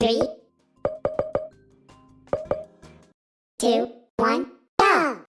Three, two, one, go!